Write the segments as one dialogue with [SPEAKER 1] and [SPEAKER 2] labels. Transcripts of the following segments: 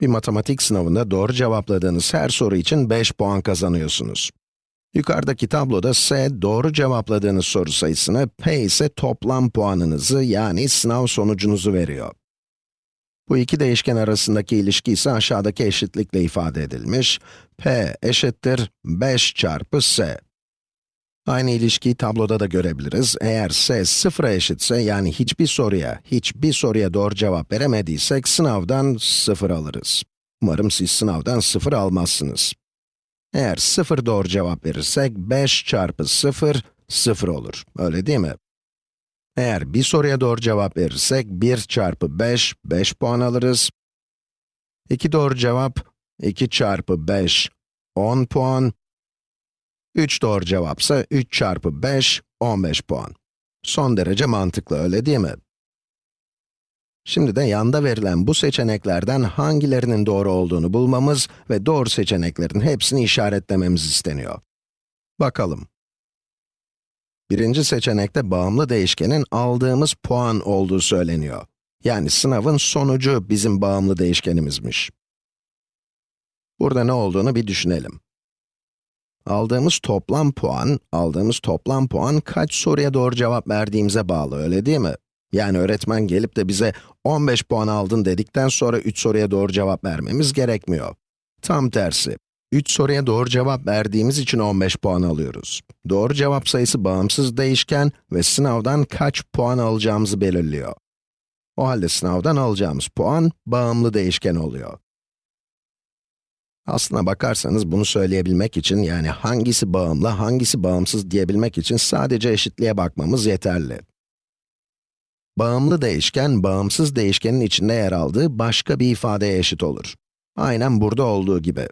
[SPEAKER 1] Bir matematik sınavında doğru cevapladığınız her soru için 5 puan kazanıyorsunuz. Yukarıdaki tabloda S, doğru cevapladığınız soru sayısını, P ise toplam puanınızı yani sınav sonucunuzu veriyor. Bu iki değişken arasındaki ilişki ise aşağıdaki eşitlikle ifade edilmiş. P eşittir 5 çarpı S. Aynı ilişkiyi tabloda da görebiliriz. Eğer S sıfıra eşitse, yani hiçbir soruya, hiçbir soruya doğru cevap veremediysek, sınavdan sıfır alırız. Umarım siz sınavdan sıfır almazsınız. Eğer sıfır doğru cevap verirsek, 5 çarpı 0, 0 olur. Öyle değil mi? Eğer bir soruya doğru cevap verirsek, 1 çarpı 5, 5 puan alırız. 2 doğru cevap, 2 çarpı 5, 10 puan. 3 doğru cevapsa 3 çarpı 5, 15 puan. Son derece mantıklı, öyle değil mi? Şimdi de yanda verilen bu seçeneklerden hangilerinin doğru olduğunu bulmamız ve doğru seçeneklerin hepsini işaretlememiz isteniyor. Bakalım. Birinci seçenekte bağımlı değişkenin aldığımız puan olduğu söyleniyor. Yani sınavın sonucu bizim bağımlı değişkenimizmiş. Burada ne olduğunu bir düşünelim. Aldığımız toplam puan, aldığımız toplam puan kaç soruya doğru cevap verdiğimize bağlı, öyle değil mi? Yani öğretmen gelip de bize 15 puan aldın dedikten sonra 3 soruya doğru cevap vermemiz gerekmiyor. Tam tersi. 3 soruya doğru cevap verdiğimiz için 15 puan alıyoruz. Doğru cevap sayısı bağımsız değişken ve sınavdan kaç puan alacağımızı belirliyor. O halde sınavdan alacağımız puan bağımlı değişken oluyor. Aslına bakarsanız bunu söyleyebilmek için, yani hangisi bağımlı, hangisi bağımsız diyebilmek için sadece eşitliğe bakmamız yeterli. Bağımlı değişken, bağımsız değişkenin içinde yer aldığı başka bir ifadeye eşit olur. Aynen burada olduğu gibi.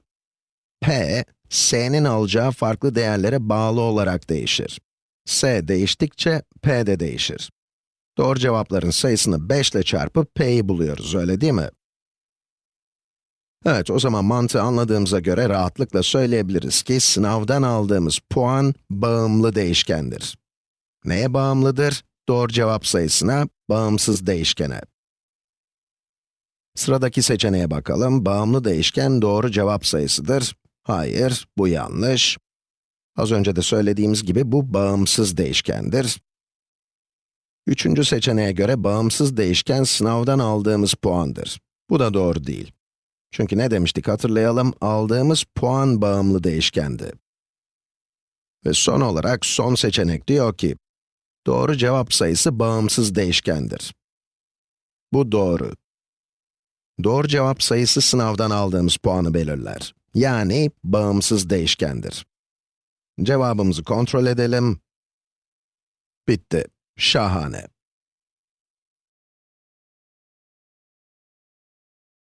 [SPEAKER 1] P, S'nin alacağı farklı değerlere bağlı olarak değişir. S değiştikçe, P de değişir. Doğru cevapların sayısını 5 ile çarpıp P'yi buluyoruz, öyle değil mi? Evet, o zaman mantığı anladığımıza göre rahatlıkla söyleyebiliriz ki sınavdan aldığımız puan bağımlı değişkendir. Neye bağımlıdır? Doğru cevap sayısına, bağımsız değişkene. Sıradaki seçeneğe bakalım. Bağımlı değişken doğru cevap sayısıdır. Hayır, bu yanlış. Az önce de söylediğimiz gibi bu bağımsız değişkendir. Üçüncü seçeneğe göre bağımsız değişken sınavdan aldığımız puandır. Bu da doğru değil. Çünkü ne demiştik hatırlayalım, aldığımız puan bağımlı değişkendi. Ve son olarak son seçenek diyor ki, doğru cevap sayısı bağımsız değişkendir. Bu doğru. Doğru cevap sayısı sınavdan aldığımız puanı belirler. Yani bağımsız değişkendir. Cevabımızı kontrol edelim. Bitti. Şahane.